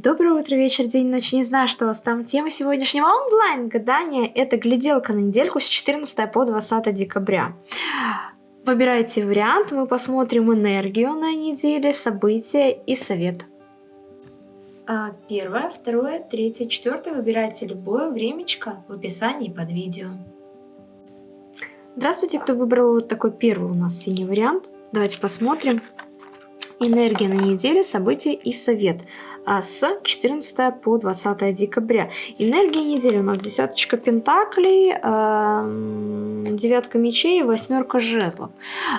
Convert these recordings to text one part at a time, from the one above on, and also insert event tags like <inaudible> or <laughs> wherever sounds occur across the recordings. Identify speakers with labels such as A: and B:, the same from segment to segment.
A: Доброе утро, вечер, день, ночь. Не знаю, что у вас там. Тема сегодняшнего онлайн-гадания – это гляделка на недельку с 14 по 20 декабря. Выбирайте вариант, мы посмотрим энергию на неделе, события и совет. А, первое, второе, третье, четвертое. Выбирайте любое времечко в описании под видео. Здравствуйте, кто выбрал вот такой первый у нас синий вариант. Давайте посмотрим. Энергия на неделе, события и совет. С 14 по 20 декабря. Энергия недели у нас десяточка пентаклей, эм, девятка мечей восьмерка жезлов.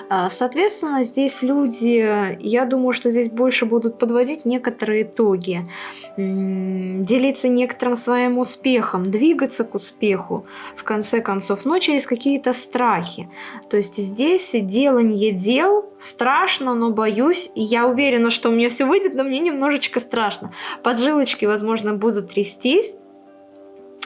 A: А, соответственно, здесь люди, я думаю, что здесь больше будут подводить некоторые итоги, делиться некоторым своим успехом, двигаться к успеху, в конце концов, но через какие-то страхи. То есть здесь делание дел страшно, но боюсь, я уверена, что у меня все выйдет, но мне немножечко страшно страшно. Поджилочки, возможно, будут трястись,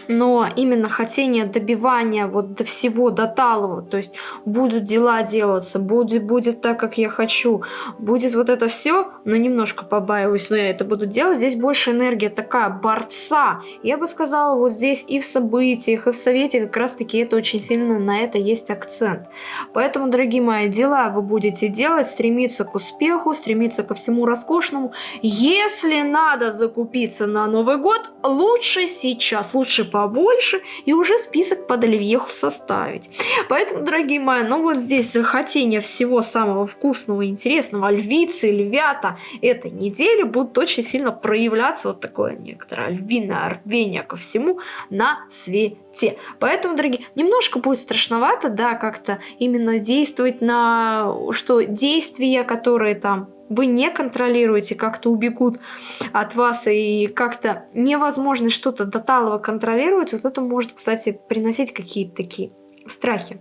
A: но именно хотение добивания вот до всего, до талого, то есть будут дела делаться, будет, будет так, как я хочу, будет вот это все, но немножко побаиваюсь, но я это буду делать. Здесь больше энергия такая, борца. Я бы сказала, вот здесь и в событиях, и в совете как раз-таки это очень сильно на это есть акцент. Поэтому, дорогие мои, дела вы будете делать, стремиться к успеху, стремиться ко всему роскошному. Если надо закупиться на Новый год, лучше сейчас, лучше побольше и уже список под оливьеху составить. Поэтому, дорогие мои, ну вот здесь захотение всего самого вкусного и интересного, львицы, львята этой недели будут очень сильно проявляться вот такое некоторое львиное рвение ко всему на свете. Поэтому, дорогие, немножко будет страшновато, да, как-то именно действовать на, что действия, которые там вы не контролируете, как-то убегут от вас и как-то невозможно что-то до контролировать, вот это может, кстати, приносить какие-то такие страхи.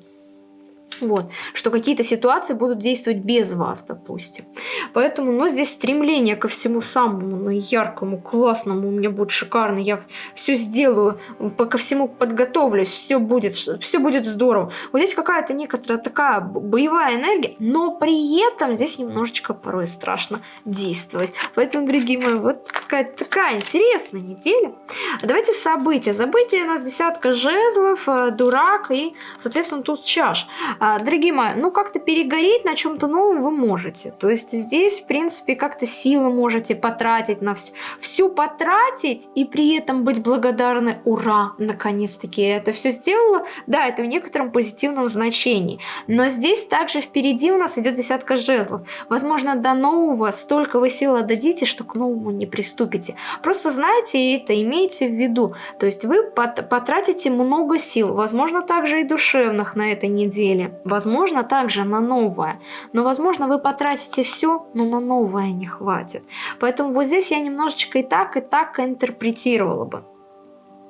A: Вот, что какие-то ситуации будут действовать без вас, допустим. Поэтому, ну, здесь стремление ко всему самому, ну, яркому, классному, у меня будет шикарно, я все сделаю, ко всему подготовлюсь, все будет, все будет здорово. Вот здесь какая-то некоторая такая боевая энергия, но при этом здесь немножечко порой страшно действовать. Поэтому, дорогие мои, вот какая-то такая интересная неделя. Давайте события. События у нас десятка жезлов, э, дурак и, соответственно, тут чаш. А, дорогие мои, ну как-то перегореть на чем-то новом вы можете. То есть здесь, в принципе, как-то силы можете потратить на все. Все потратить и при этом быть благодарны. Ура, наконец-таки я это все сделала. Да, это в некотором позитивном значении. Но здесь также впереди у нас идет десятка жезлов. Возможно, до нового столько вы сил отдадите, что к новому не приступите. Просто знайте это, имейте в виду. То есть вы потратите много сил, возможно, также и душевных на этой неделе возможно, также на новое. Но, возможно, вы потратите все, но на новое не хватит. Поэтому вот здесь я немножечко и так, и так интерпретировала бы.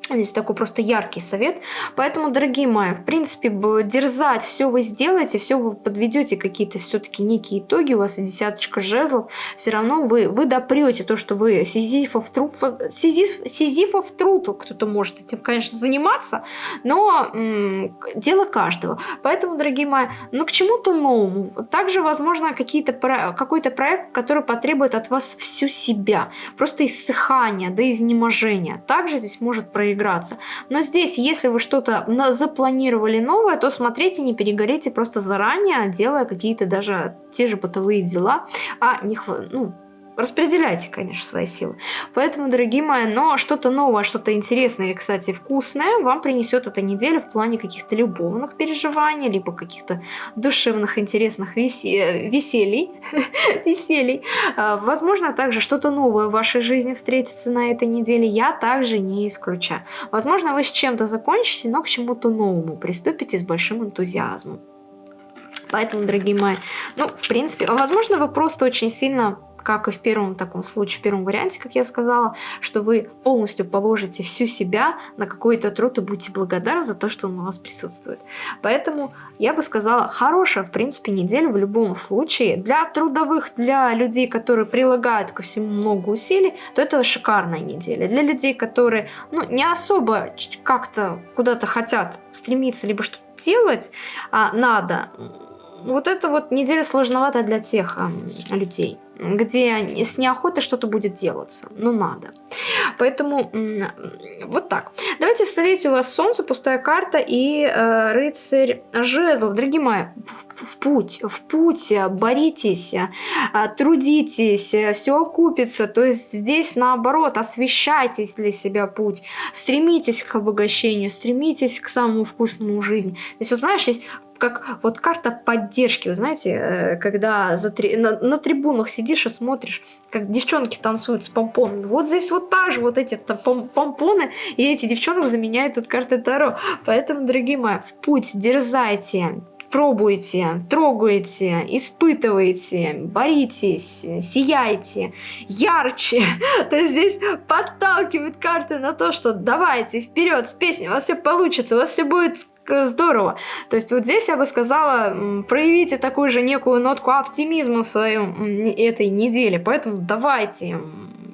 A: Здесь такой просто яркий совет. Поэтому, дорогие мои, в принципе, дерзать, все вы сделаете, все вы подведете какие-то все-таки некие итоги, у вас и десяточка жезлов, все равно вы, вы допрете то, что вы сизифов труд, сизиф, сизифов труд, кто-то может этим, конечно, заниматься, но дело каждого. Поэтому, дорогие мои, ну к чему-то новому. Также, возможно, какие-то какой-то проект, который потребует от вас всю себя, просто иссыхания, да изнеможения. Также здесь может проявиться поиграться. Но здесь, если вы что-то запланировали новое, то смотрите, не перегорите просто заранее, делая какие-то даже те же бытовые дела, а не, ну, Распределяйте, конечно, свои силы. Поэтому, дорогие мои, но что-то новое, что-то интересное и, кстати, вкусное вам принесет эта неделя в плане каких-то любовных переживаний, либо каких-то душевных, интересных весе... веселий. веселий. <laughs> А, возможно, также что-то новое в вашей жизни встретится на этой неделе. Я также не исключаю. Возможно, вы с чем-то закончите, но к чему-то новому приступите с большим энтузиазмом. Поэтому, дорогие мои, ну, в принципе, возможно, вы просто очень сильно как и в первом таком случае, в первом варианте, как я сказала, что вы полностью положите всю себя на какой-то труд и будете благодарны за то, что он у вас присутствует. Поэтому я бы сказала, хорошая, в принципе, неделя в любом случае. Для трудовых, для людей, которые прилагают ко всему много усилий, то это шикарная неделя. Для людей, которые ну, не особо как-то куда-то хотят стремиться, либо что-то делать а надо, вот это вот неделя сложновато для тех а, людей. Где с неохотой что-то будет делаться. Ну, надо. Поэтому вот так. Давайте в совете у вас Солнце, пустая карта и э, рыцарь жезлов. Дорогие мои, в, в путь, в путь, боритесь, э, трудитесь, все окупится. То есть здесь наоборот, освещайтесь для себя путь, стремитесь к обогащению, стремитесь к самому вкусному в жизни. Здесь, вот знаешь, есть как вот карта поддержки, вы знаете, э, когда за три, на, на трибунах сидишь и смотришь, как девчонки танцуют с помпонами. Вот здесь вот так же вот эти пом помпоны и эти девчонок заменяют тут карты Таро. Поэтому, дорогие мои, в путь, дерзайте, пробуйте, трогайте, испытывайте, боритесь, сияйте, ярче. <laughs> То есть здесь подталкивают карты на то, что давайте вперед с песней, у вас все получится, у вас все будет здорово. То есть вот здесь я бы сказала, проявите такую же некую нотку оптимизма в своем этой неделе. Поэтому давайте,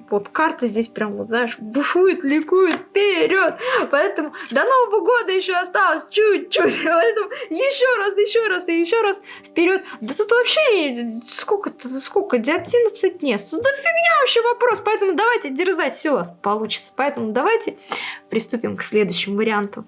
A: вот карта здесь прям, вот знаешь, бушует, ликует, вперед. Поэтому до Нового года еще осталось чуть-чуть. <laughs> Поэтому еще раз, еще раз и еще раз вперед. Да тут вообще сколько, сколько, 11 дней. Да фигня вообще вопрос. Поэтому давайте дерзать, все у вас получится. Поэтому давайте приступим к следующему варианту.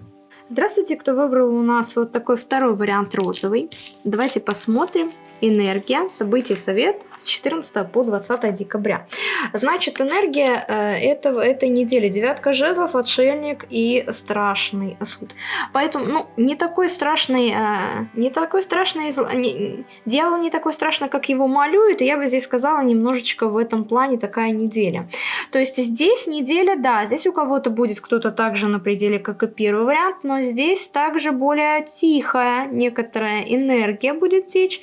A: Здравствуйте, кто выбрал у нас вот такой второй вариант розовый. Давайте посмотрим, энергия, событий совет с 14 по 20 декабря. Значит, энергия э, этого, этой недели. Девятка жезлов, отшельник и страшный суд. Поэтому, ну, не такой страшный, э, не такой страшный, не, дьявол не такой страшный, как его малюют, и я бы здесь сказала немножечко в этом плане такая неделя. То есть здесь неделя, да, здесь у кого-то будет кто-то также на пределе, как и первый вариант, но здесь также более тихая некоторая энергия будет течь,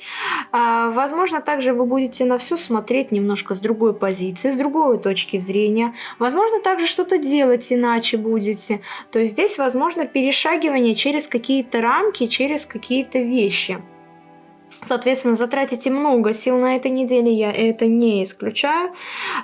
A: возможно, также вы будете на все смотреть немножко с другой позиции, с другой точки зрения. Возможно, также что-то делать иначе будете. То есть здесь возможно перешагивание через какие-то рамки, через какие-то вещи. Соответственно, затратите много сил на этой неделе, я это не исключаю.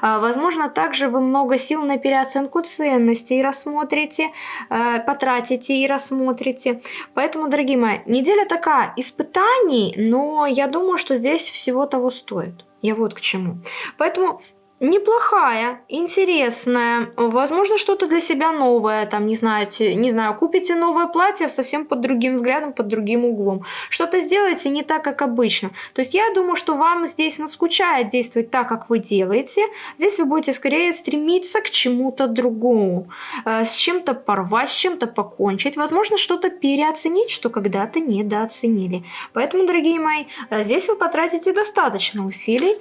A: А, возможно, также вы много сил на переоценку ценностей рассмотрите, а, потратите и рассмотрите. Поэтому, дорогие мои, неделя такая испытаний, но я думаю, что здесь всего того стоит. Я вот к чему. Поэтому неплохая, интересная, возможно, что-то для себя новое, там, не знаете, не знаю, купите новое платье совсем под другим взглядом, под другим углом. Что-то сделаете не так, как обычно. То есть я думаю, что вам здесь наскучает действовать так, как вы делаете. Здесь вы будете скорее стремиться к чему-то другому, э, с чем-то порвать, с чем-то покончить, возможно, что-то переоценить, что когда-то недооценили. Поэтому, дорогие мои, э, здесь вы потратите достаточно усилий,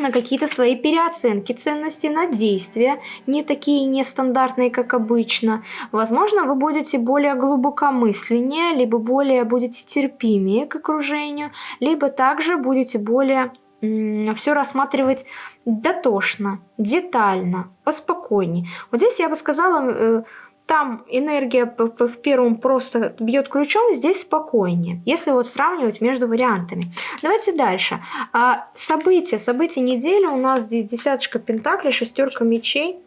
A: на какие-то свои переоценки ценностей, на действия, не такие нестандартные, как обычно. Возможно, вы будете более глубокомысленнее, либо более будете терпимее к окружению, либо также будете более все рассматривать дотошно, детально, поспокойнее. Вот здесь я бы сказала, э, там энергия в первом просто бьет ключом, здесь спокойнее, если вот сравнивать между вариантами. Давайте дальше. А, события, события недели у нас здесь десяточка пентаклей, шестерка мечей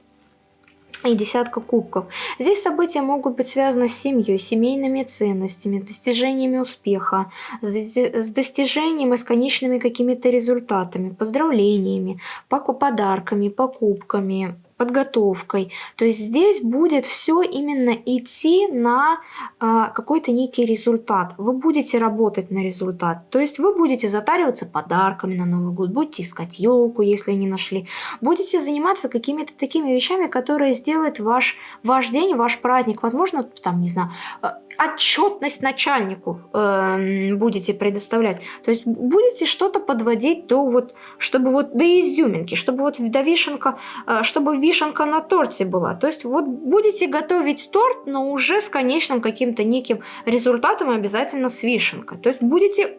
A: и десятка кубков. Здесь события могут быть связаны с семьей, семейными ценностями, с достижениями успеха, с достижением и с конечными какими-то результатами, поздравлениями, подарками, покупками, подготовкой. То есть здесь будет все именно идти на э, какой-то некий результат. Вы будете работать на результат. То есть вы будете затариваться подарками на Новый год, будете искать елку, если не нашли. Будете заниматься какими-то такими вещами, которые сделают ваш, ваш день, ваш праздник. Возможно, там, не знаю, э, отчетность начальнику э, будете предоставлять. То есть будете что-то подводить до вот, чтобы вот до изюминки, чтобы вот до вишенка, э, чтобы вишенка на торте была. То есть вот будете готовить торт, но уже с конечным каким-то неким результатом обязательно с вишенкой. То есть будете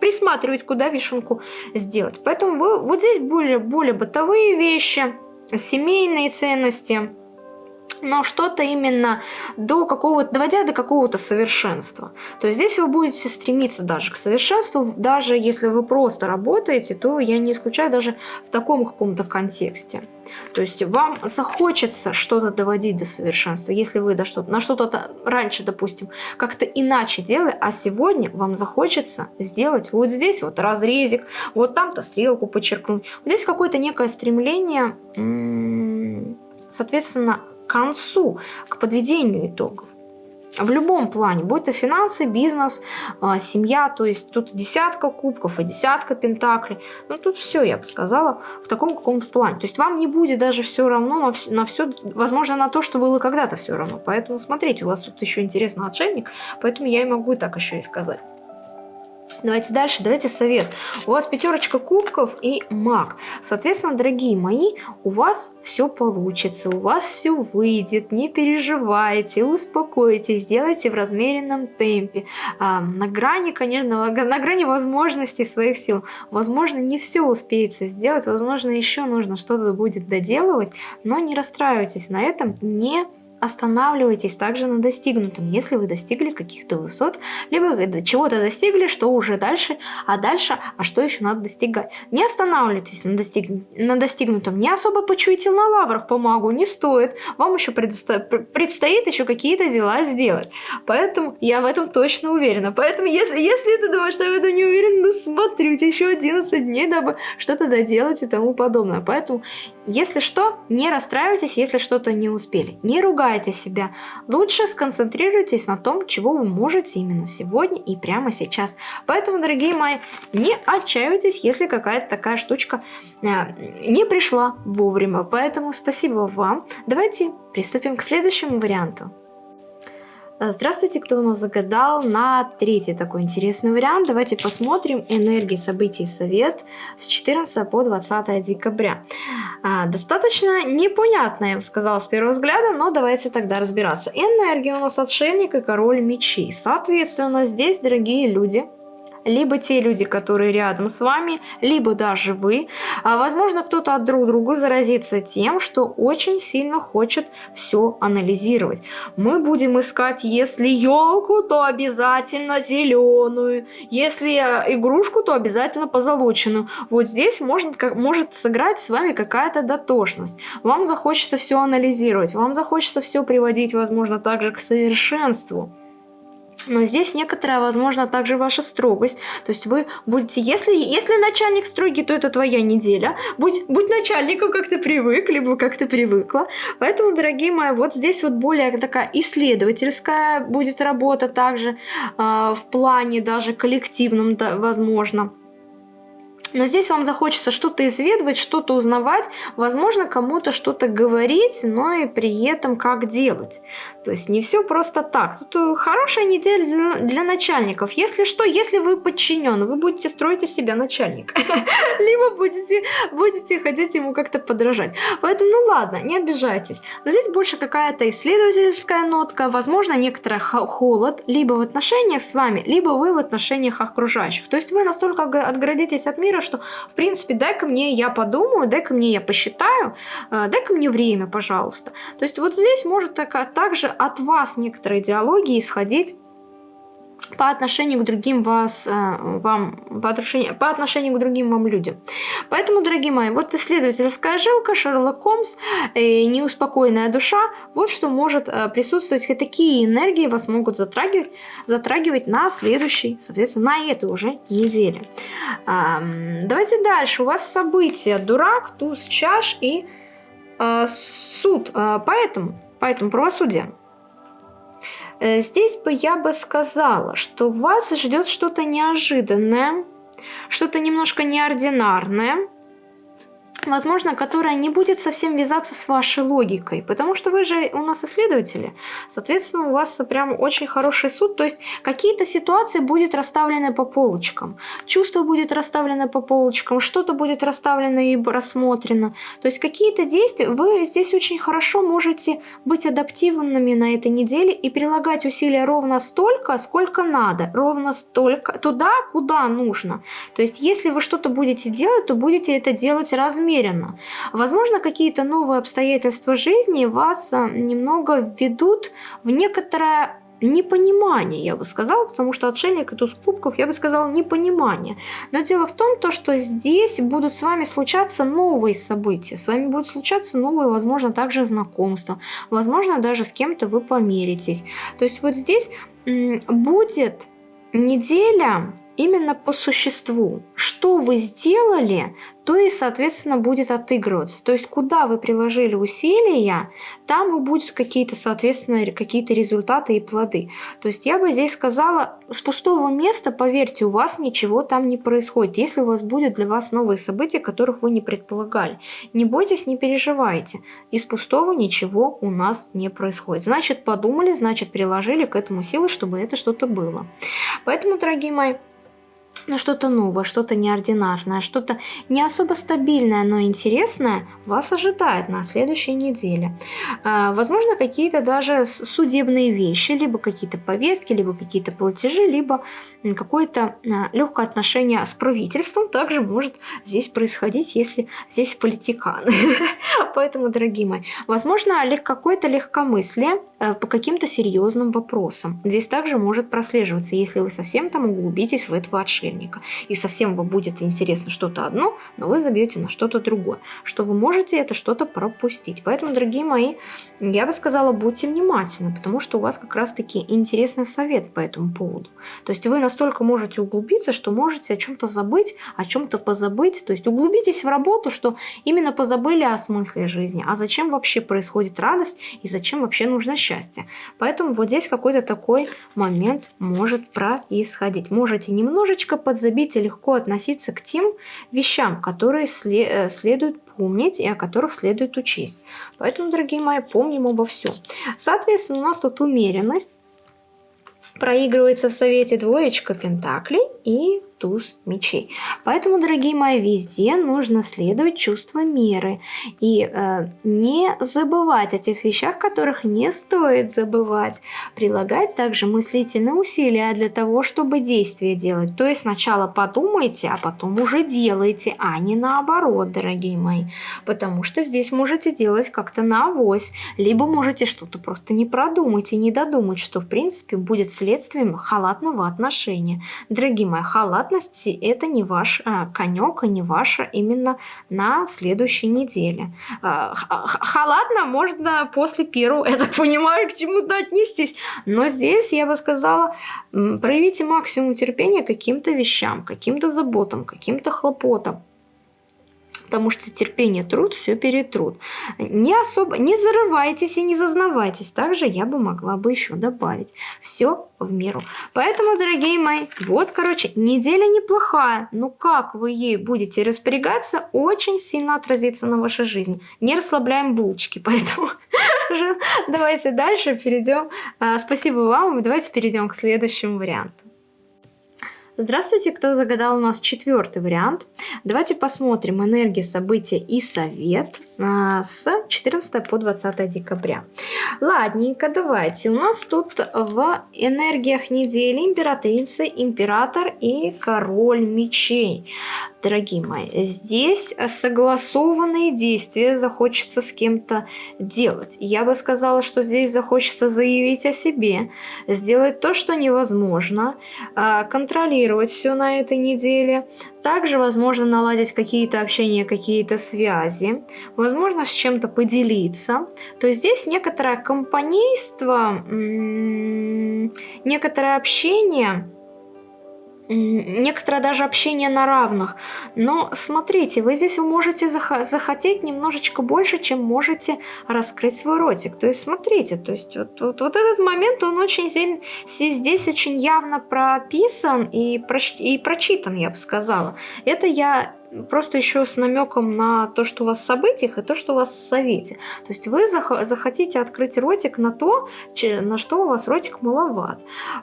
A: присматривать, куда вишенку сделать. Поэтому вы, вот здесь более, более бытовые вещи, семейные ценности – но что-то именно до какого-то, доводя до какого-то совершенства. То есть здесь вы будете стремиться даже к совершенству, даже если вы просто работаете, то я не исключаю даже в таком каком-то контексте. То есть вам захочется что-то доводить до совершенства, если вы что на что-то раньше, допустим, как-то иначе делали, а сегодня вам захочется сделать вот здесь вот разрезик, вот там-то стрелку подчеркнуть. Вот здесь какое-то некое стремление, соответственно, концу, к подведению итогов. В любом плане, будь то финансы, бизнес, а, семья, то есть тут десятка кубков и десятка пентаклей. Ну тут все, я бы сказала, в таком каком-то плане. То есть вам не будет даже все равно на все, на все, возможно, на то, что было когда-то все равно. Поэтому смотрите, у вас тут еще интересный отшельник, поэтому я и могу так еще и сказать. Давайте дальше, давайте совет. У вас пятерочка кубков и маг. Соответственно, дорогие мои, у вас все получится, у вас все выйдет, не переживайте, успокойтесь, сделайте в размеренном темпе. А, на грани, конечно, на грани возможностей своих сил. Возможно, не все успеется сделать, возможно, еще нужно что-то будет доделывать, но не расстраивайтесь на этом, не останавливайтесь также на достигнутом, если вы достигли каких-то высот, либо чего-то достигли, что уже дальше, а дальше, а что еще надо достигать. Не останавливайтесь на, достиг... на достигнутом, не особо почуйте на лаврах помогу, не стоит, вам еще предсто... предстоит еще какие-то дела сделать. Поэтому я в этом точно уверена. Поэтому если, если ты думаешь, что я в этом не уверен, ну смотри, еще 11 дней, дабы что-то доделать и тому подобное. Поэтому, если что, не расстраивайтесь, если что-то не успели. Не ругайтесь ругайте себя. Лучше сконцентрируйтесь на том, чего вы можете именно сегодня и прямо сейчас. Поэтому, дорогие мои, не отчаивайтесь, если какая-то такая штучка э, не пришла вовремя. Поэтому спасибо вам. Давайте приступим к следующему варианту. Э, здравствуйте, кто у нас загадал на третий такой интересный вариант. Давайте посмотрим энергии событий совет с 14 по 20 декабря. А, достаточно непонятно, я бы сказала, с первого взгляда, но давайте тогда разбираться. Энергия у нас отшельник и король мечей. Соответственно, здесь, дорогие люди, либо те люди, которые рядом с вами, либо даже вы. А, возможно, кто-то от друг друга заразится тем, что очень сильно хочет все анализировать. Мы будем искать, если елку, то обязательно зеленую, если э, игрушку, то обязательно позолоченную. Вот здесь может, как, может сыграть с вами какая-то дотошность. Вам захочется все анализировать, вам захочется все приводить, возможно, также к совершенству. Но здесь некоторая, возможно, также ваша строгость. То есть вы будете, если, если начальник строгий, то это твоя неделя. Будь, будь начальником, как ты привык, либо как ты привыкла. Поэтому, дорогие мои, вот здесь вот более такая исследовательская будет работа также э, в плане даже коллективном, да, возможно. Но здесь вам захочется что-то изведывать, что-то узнавать, возможно, кому-то что-то говорить, но и при этом как делать. То есть не все просто так. Тут э, хорошая неделя для начальников. Если что, если вы подчинен, вы будете строить из себя начальника. <laughs> Либо будете, будете хотеть ему как-то подражать. Поэтому, ну ладно, не обижайтесь. Но здесь больше какая-то исследовательская нотка, возможно, некоторый холод, либо в отношениях с вами, либо вы в отношениях окружающих. То есть вы настолько отгородитесь от мира, что, в принципе, дай-ка мне я подумаю, дай-ка мне я посчитаю, э, дай-ка мне время, пожалуйста. То есть вот здесь может так, также от вас некоторые идеологии исходить по отношению к другим вас, э, вам, по отношению, по отношению к другим вам людям. Поэтому, дорогие мои, вот исследовательская жилка, Шерлок Холмс, э, неуспокоенная душа, вот что может э, присутствовать, и такие энергии вас могут затрагивать, затрагивать на следующей, соответственно, на этой уже неделе. Давайте дальше. У вас события дурак, туз, чаш и суд. Поэтому, поэтому правосудие. Э, здесь бы я бы сказала, что вас ждет что-то неожиданное, что-то немножко неординарное, возможно, которая не будет совсем вязаться с вашей логикой, потому что вы же у нас исследователи, соответственно, у вас прям очень хороший суд, то есть какие-то ситуации будет расставлены по полочкам, чувство будет расставлено по полочкам, что-то будет расставлено и рассмотрено, то есть какие-то действия, вы здесь очень хорошо можете быть адаптивными на этой неделе и прилагать усилия ровно столько, сколько надо, ровно столько, туда, куда нужно, то есть если вы что-то будете делать, то будете это делать размерно, умеренно. Возможно, какие-то новые обстоятельства жизни вас а, немного введут в некоторое непонимание, я бы сказала, потому что отшельник и туз кубков, я бы сказала, непонимание. Но дело в том, то, что здесь будут с вами случаться новые события, с вами будут случаться новые, возможно, также знакомства, возможно, даже с кем-то вы помиритесь. То есть вот здесь будет неделя именно по существу. Что вы сделали, то и, соответственно, будет отыгрываться. То есть, куда вы приложили усилия, там и будут какие-то, соответственно, какие-то результаты и плоды. То есть, я бы здесь сказала, с пустого места, поверьте, у вас ничего там не происходит, если у вас будет для вас новые события, которых вы не предполагали. Не бойтесь, не переживайте. Из пустого ничего у нас не происходит. Значит, подумали, значит, приложили к этому силы, чтобы это что-то было. Поэтому, дорогие мои, но что-то новое, что-то неординарное, что-то не особо стабильное, но интересное вас ожидает на следующей неделе. А, возможно, какие-то даже судебные вещи, либо какие-то повестки, либо какие-то платежи, либо какое-то а, легкое отношение с правительством также может здесь происходить, если здесь политиканы. <laughs> Поэтому, дорогие мои, возможно, какое-то легкомыслие по каким-то серьезным вопросам. Здесь также может прослеживаться, если вы совсем там углубитесь в этого отшельника. И совсем вам будет интересно что-то одно, но вы забьете на что-то другое. Что вы можете это что-то пропустить. Поэтому, дорогие мои, я бы сказала, будьте внимательны, потому что у вас как раз-таки интересный совет по этому поводу. То есть вы настолько можете углубиться, что можете о чем-то забыть, о чем-то позабыть. То есть углубитесь в работу, что именно позабыли о смысле жизни. А зачем вообще происходит радость и зачем вообще нужно счастье. Поэтому вот здесь какой-то такой момент может происходить. Можете немножечко подзабить и легко относиться к тем вещам, которые э, следует помнить и о которых следует учесть. Поэтому, дорогие мои, помним обо всем. Соответственно, у нас тут умеренность. Проигрывается в совете двоечка пентаклей и туз мечей. Поэтому, дорогие мои, везде нужно следовать чувству меры и э, не забывать о тех вещах, которых не стоит забывать. Прилагать также мыслительные усилия для того, чтобы действие делать. То есть сначала подумайте, а потом уже делайте, а не наоборот, дорогие мои. Потому что здесь можете делать как-то на авось, либо можете что-то просто не продумать и не додумать, что в принципе будет следствием халатного отношения. Дорогие мои, халат халатности это не ваш а, конек и не ваша именно на следующей неделе. А, халатно можно после первого, я так понимаю, к чему-то отнестись. Но здесь я бы сказала, проявите максимум терпения каким-то вещам, каким-то заботам, каким-то хлопотам потому что терпение, труд все перетрут. Не особо, не зарывайтесь и не зазнавайтесь. Также я бы могла бы еще добавить. Все в меру. Поэтому, дорогие мои, вот, короче, неделя неплохая. Но как вы ей будете распорягаться, очень сильно отразится на вашей жизни. Не расслабляем булочки, <laughs> поэтому давайте дальше перейдем. А, спасибо вам, давайте перейдем к следующему варианту. Здравствуйте, кто загадал у нас четвертый вариант. Давайте посмотрим энергия, события и совет с 14 по 20 декабря. Ладненько, давайте. У нас тут в энергиях недели императрица, император и король мечей. Дорогие мои, здесь согласованные действия захочется с кем-то делать. Я бы сказала, что здесь захочется заявить о себе, сделать то, что невозможно, а, контролировать все на этой неделе, также возможно наладить какие-то общения, какие-то связи, возможно с чем-то поделиться. То есть здесь некоторое компанейство, некоторое общение некоторое даже общение на равных. Но смотрите, вы здесь можете зах захотеть немножечко больше, чем можете раскрыть свой ротик. То есть смотрите, то есть вот, вот, вот этот момент, он очень здесь очень явно прописан и, проч и прочитан, я бы сказала. Это я просто еще с намеком на то, что у вас в событиях, и то, что у вас в совете. То есть вы зах захотите открыть ротик на то, на что у вас ротик маловат.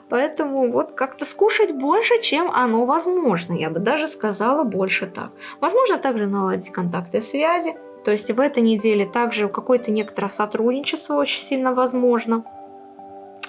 A: Поэтому вот как-то скушать больше, чем оно возможно. Я бы даже сказала больше так. Возможно также наладить контакты связи. То есть в этой неделе также какое-то некоторое сотрудничество очень сильно возможно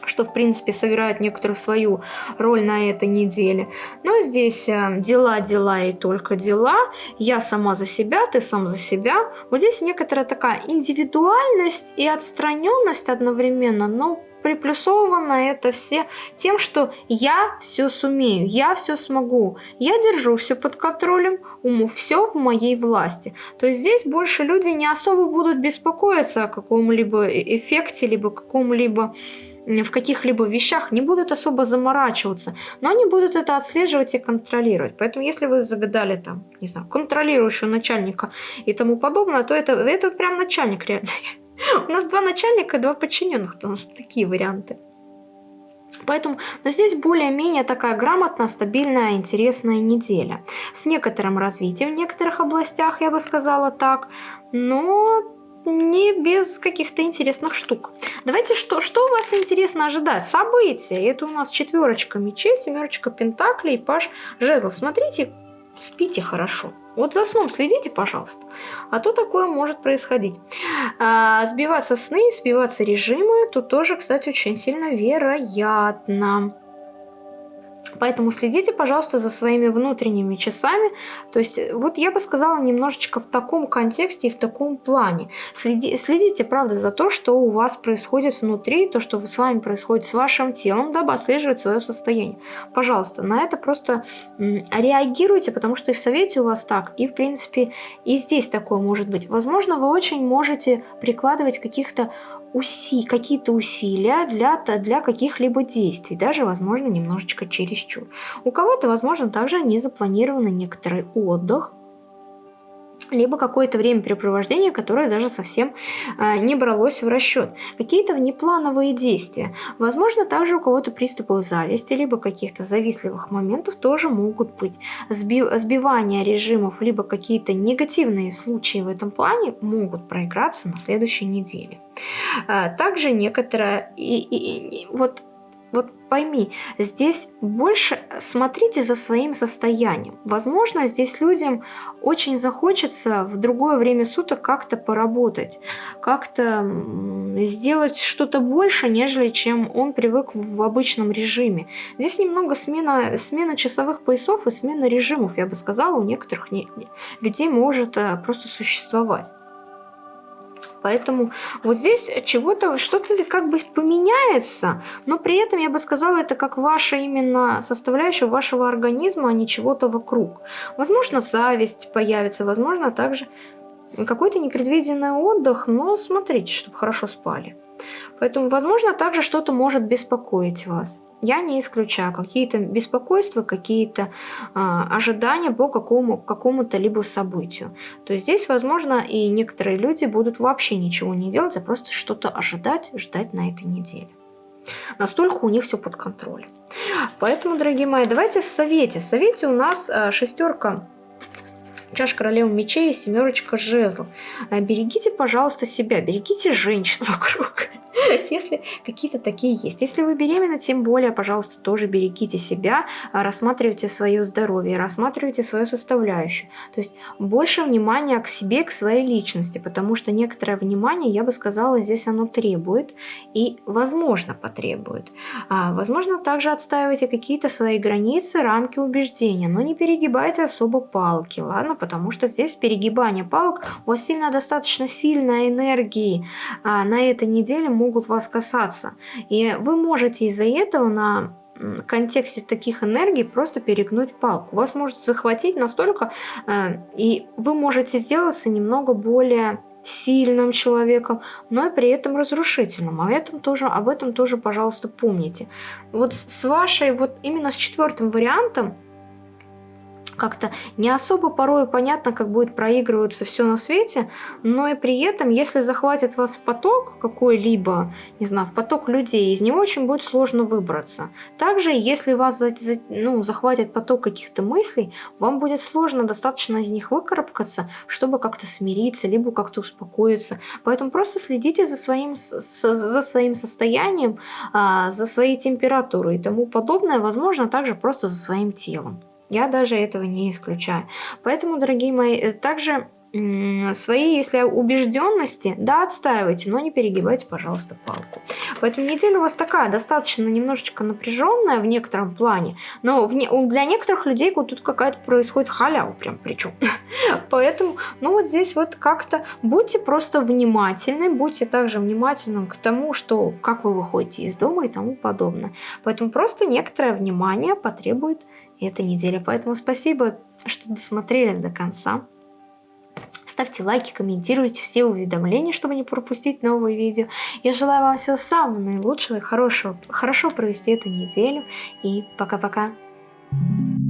A: что, в принципе, сыграет некоторую свою роль на этой неделе. Но здесь э, дела, дела и только дела. Я сама за себя, ты сам за себя. Вот здесь некоторая такая индивидуальность и отстраненность одновременно, но приплюсовано это все тем, что я все сумею, я все смогу, я держу все под контролем, уму все в моей власти. То есть здесь больше люди не особо будут беспокоиться о каком-либо э, эффекте, либо каком-либо в каких-либо вещах не будут особо заморачиваться, но они будут это отслеживать и контролировать. Поэтому если вы загадали там, не знаю, контролирующего начальника и тому подобное, то это, это прям начальник реально. <laughs> <laughs> У нас два начальника, два подчиненных, у нас такие варианты. Поэтому, но здесь более-менее такая грамотная, стабильная, интересная неделя. С некоторым развитием в некоторых областях, я бы сказала так, но не без каких-то интересных штук. Давайте, что, что у вас интересно ожидать? События. Это у нас четверочка мечей, семерочка пентаклей, паш жезлов. Смотрите, спите хорошо. Вот за сном следите, пожалуйста. А то такое может происходить. А, сбиваться сны, сбиваться режимы, тут тоже, кстати, очень сильно вероятно. Поэтому следите, пожалуйста, за своими внутренними часами. То есть, вот я бы сказала немножечко в таком контексте и в таком плане. Следи, следите, правда, за то, что у вас происходит внутри, то, что с вами происходит с вашим телом, дабы отслеживать свое состояние. Пожалуйста, на это просто реагируйте, потому что и в совете у вас так, и в принципе и здесь такое может быть. Возможно, вы очень можете прикладывать каких-то уси, какие-то усилия для, для каких-либо действий, даже, возможно, немножечко чересчур. У кого-то, возможно, также не запланирован некоторый отдых, либо какое-то времяпрепровождение, которое даже совсем э, не бралось в расчет. Какие-то внеплановые действия. Возможно, также у кого-то приступы зависти, либо каких-то завистливых моментов тоже могут быть. Сби сбивание режимов, либо какие-то негативные случаи в этом плане могут проиграться на следующей неделе. Э, также некоторое... И, и, и, вот вот пойми, здесь больше смотрите за своим состоянием. Возможно, здесь людям очень захочется в другое время суток как-то поработать, как-то сделать что-то больше, нежели чем он привык в обычном режиме. Здесь немного смена, смена часовых поясов и смена режимов, я бы сказала, у некоторых людей может э, просто существовать. Поэтому вот здесь чего-то, что-то как бы поменяется, но при этом я бы сказала, это как ваша именно составляющая вашего организма, а не чего-то вокруг. Возможно, зависть появится, возможно, также какой-то непредвиденный отдых, но смотрите, чтобы хорошо спали. Поэтому, возможно, также что-то может беспокоить вас. Я не исключаю какие-то беспокойства, какие-то э, ожидания по какому, какому-то либо событию. То есть здесь, возможно, и некоторые люди будут вообще ничего не делать, а просто что-то ожидать, ждать на этой неделе. Настолько у них все под контролем. Поэтому, дорогие мои, давайте в совете. В совете у нас э, шестерка чаш королевы мечей и семерочка жезлов. Э, берегите, пожалуйста, себя, берегите женщин <laughs> вокруг. <laughs> если какие-то такие есть. Если вы беременны, тем более, пожалуйста, тоже берегите себя, а, рассматривайте свое здоровье, рассматривайте свою составляющую. То есть больше внимания к себе, к своей личности, потому что некоторое внимание, я бы сказала, здесь оно требует и, возможно, потребует. А, возможно, также отстаивайте какие-то свои границы, рамки убеждения, но не перегибайте особо палки, ладно? Потому что здесь перегибание палок, у вас сильно достаточно сильной энергии а, на этой неделе могут вас касаться. И вы можете из-за этого на контексте таких энергий просто перегнуть палку. Вас может захватить настолько, э, и вы можете сделаться немного более сильным человеком, но и при этом разрушительным. Об этом тоже, об этом тоже, пожалуйста, помните. Вот с вашей, вот именно с четвертым вариантом, как-то не особо порой понятно, как будет проигрываться все на свете, но и при этом, если захватит вас поток какой-либо, не знаю, в поток людей, из него очень будет сложно выбраться. Также, если вас ну, захватит поток каких-то мыслей, вам будет сложно достаточно из них выкарабкаться, чтобы как-то смириться, либо как-то успокоиться. Поэтому просто следите за своим, за своим состоянием, а, за своей температурой и тому подобное, возможно, также просто за своим телом. Я даже этого не исключаю. Поэтому, дорогие мои, э, также свои, если убежденности, да, отстаивайте, но не перегибайте, пожалуйста, палку. Поэтому неделя у вас такая, достаточно немножечко напряженная в некотором плане, но в не, для некоторых людей вот тут какая-то происходит халява прям причем. <laughs> Поэтому, ну вот здесь вот как-то будьте просто внимательны, будьте также внимательным к тому, что как вы выходите из дома и тому подобное. Поэтому просто некоторое внимание потребует эта неделя. Поэтому спасибо, что досмотрели до конца. Ставьте лайки, комментируйте все уведомления, чтобы не пропустить новые видео. Я желаю вам всего самого наилучшего и хорошего. Хорошо провести эту неделю. И пока-пока. Thank you